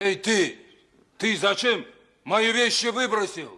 Эй, ты! Ты зачем мои вещи выбросил?